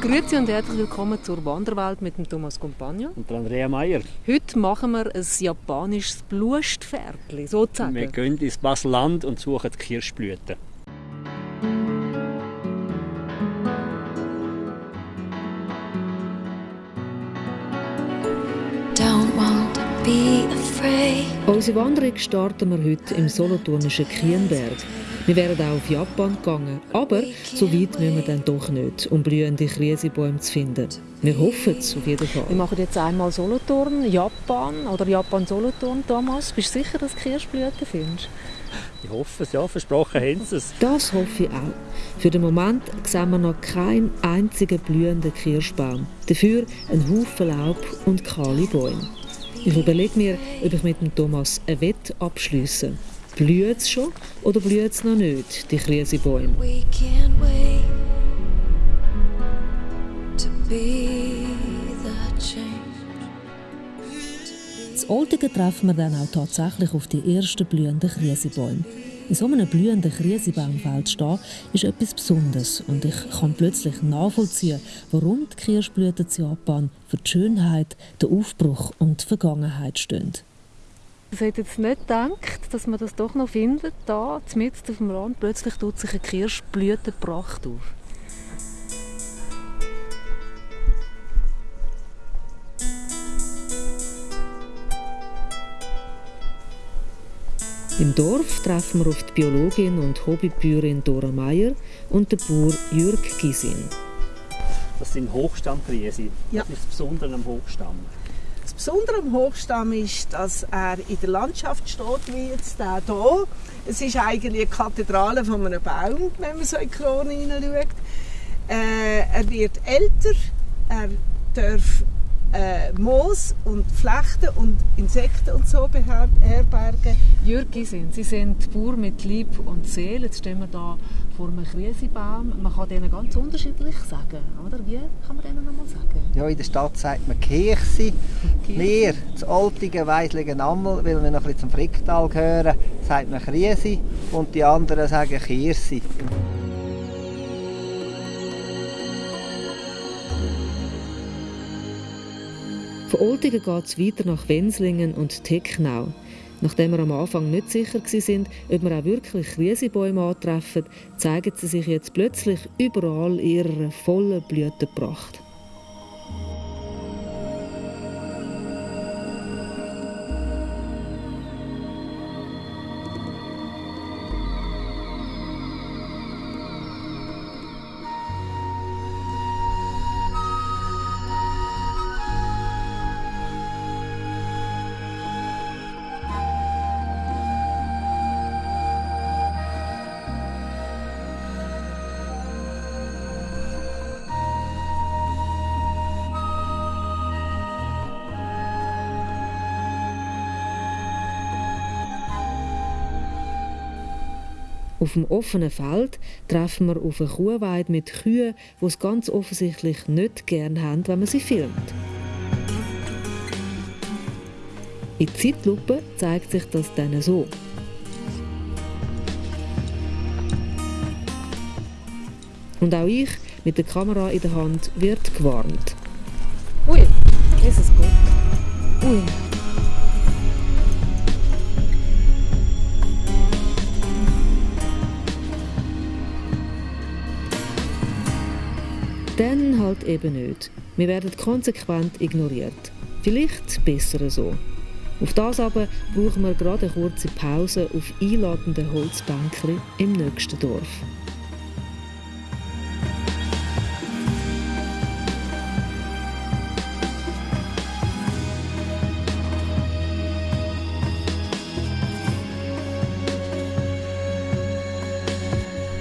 Grüezi und herzlich willkommen zur Wanderwelt mit dem Thomas Compagno. Und Andrea Meier. Heute machen wir ein japanisches Blustpferdchen, sozusagen. Wir gehen ins Baselland und suchen die Kirschblüten. Unsere Wanderung starten wir heute im solothurnischen Kienberg. Wir wären auch auf Japan gegangen, aber so weit müssen wir dann doch nicht, um blühende Krisebäume zu finden. Wir hoffen es auf jeden Fall. Wir machen jetzt einmal Solothurn, Japan oder Japan-Solothurn. Thomas, bist du sicher, dass du Kirschblüten findest? Ich hoffe es, ja, versprochen haben sie es. Das hoffe ich auch. Für den Moment sehen wir noch keinen einzigen blühenden Kirschbaum. Dafür ein Haufen Laub und kahle Bäume. Ich überlege mir, ob ich mit dem Thomas ein Wett abschließe. Blüht es schon oder blüht es noch nicht, die Krisebäume? Das Oltigen treffen wir dann auch tatsächlich auf die ersten blühenden Krisebäume. In so einem blühenden Krisebaumfeld stehen, ist etwas Besonderes und ich kann plötzlich nachvollziehen, warum die Kirschblüten in Japan für die Schönheit, den Aufbruch und die Vergangenheit stehen. Ich hätte jetzt nicht gedacht, dass man das doch noch findet, da, mitten auf dem Land, plötzlich tut sich eine Kirschblütenpracht auf. Im Dorf treffen wir auf die Biologin und Hobbybäuerin Dora Meier und den Bauer Jürg Gisin. Das sind Hochstammkriese. Ja. Was ist das Besondere am Hochstamm? Besondere am Hochstamm ist, dass er in der Landschaft steht, wie jetzt der hier. Es ist eigentlich eine Kathedrale von einem Baum, wenn man so in die Krone hineinschaut. Äh, er wird älter, er darf äh, Moos und Flechten und Insekten und so beherbergen. Jürg sind. Sie sind Bauer mit Lieb und Seele. Jetzt stehen wir hier vor einem Krisebaum. Man kann denen ganz unterschiedlich sagen, oder? Wie kann man denen nochmal sagen? Ja, in der Stadt sagt man Kirche. Wir, das Altige, Weisligen Ammel, weil wir noch ein bisschen zum Fricktal gehören, sagt man Krise und die anderen sagen Kirsi. Von Oltingen geht es weiter nach Wenslingen und Tecknau. Nachdem wir am Anfang nicht sicher waren, ob wir auch wirklich Krisebäume antreffen, zeigen sie sich jetzt plötzlich überall in ihrer vollen Blütenpracht. Auf dem offenen Feld treffen wir auf eine Kuhweide mit Kühen, die es ganz offensichtlich nicht gern haben, wenn man sie filmt. In Zeitlupe zeigt sich das dann so. Und auch ich mit der Kamera in der Hand wird gewarnt. Ui, Jesus Gott. Ui. Dann halt eben nicht. Wir werden konsequent ignoriert. Vielleicht besser so. Auf das aber brauchen wir gerade eine kurze Pause auf einladenden Holzbänkchen im nächsten Dorf.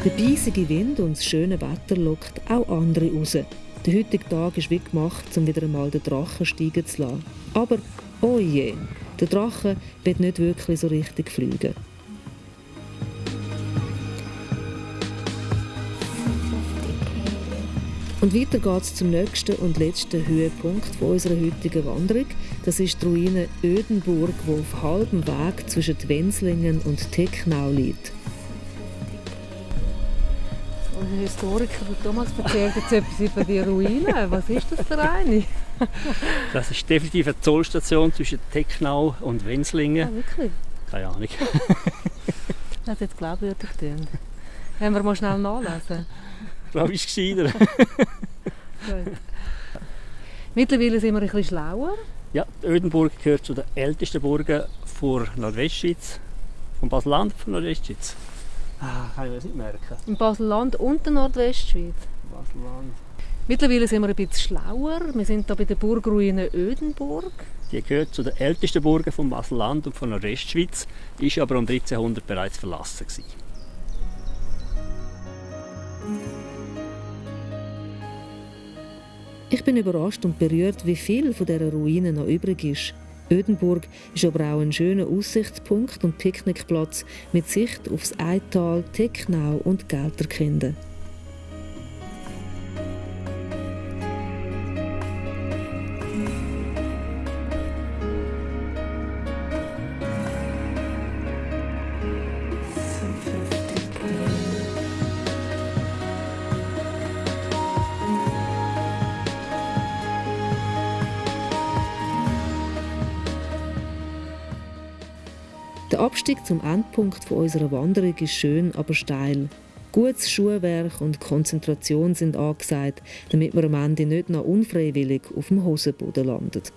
Der beisige Wind und das schöne Wetter lockt auch andere raus. Der heutige Tag ist wie gemacht, um wieder einmal den Drachen steigen zu lassen. Aber, oh je, der Drache wird nicht wirklich so richtig fliegen. Und weiter geht es zum nächsten und letzten Höhepunkt unserer heutigen Wanderung. Das ist die Ruine Ödenburg, die auf halbem Weg zwischen Wenslingen und Tecknau liegt. Unser Historiker Thomas erzählt jetzt etwas über die Ruine. Was ist das für eine? Das ist definitiv eine Zollstation zwischen Tecknau und Wenslingen. Ah, wirklich? Keine Ahnung. das hat jetzt glaubwürdig getan. Wenn wir mal schnell nachlesen. Ich glaube, ist gescheiter. Mittlerweile sind wir ein bisschen schlauer. Ja, Ödenburg gehört zu den ältesten Burgen der Nordwestschweiz, vom Baselland von Nordwestschweiz. Ah, kann ich mir das nicht merken. Im Baselland und der Nordwestschweiz. Baselland. Mittlerweile sind wir ein bisschen schlauer. Wir sind hier bei der Burgruine Ödenburg. Die gehört zu den ältesten Burgen vom Baselland und von Nordwestschweiz, ist aber um 1300 bereits verlassen gewesen. Ich bin überrascht und berührt, wie viel von dieser Ruine noch übrig ist. Ödenburg ist aber auch ein schöner Aussichtspunkt und Picknickplatz mit Sicht aufs Eital, Tecknau und Gelterkinden. Der Abstieg zum Endpunkt unserer Wanderung ist schön, aber steil. Gutes Schuhwerk und Konzentration sind angesagt, damit man am Ende nicht noch unfreiwillig auf dem Hosenboden landet.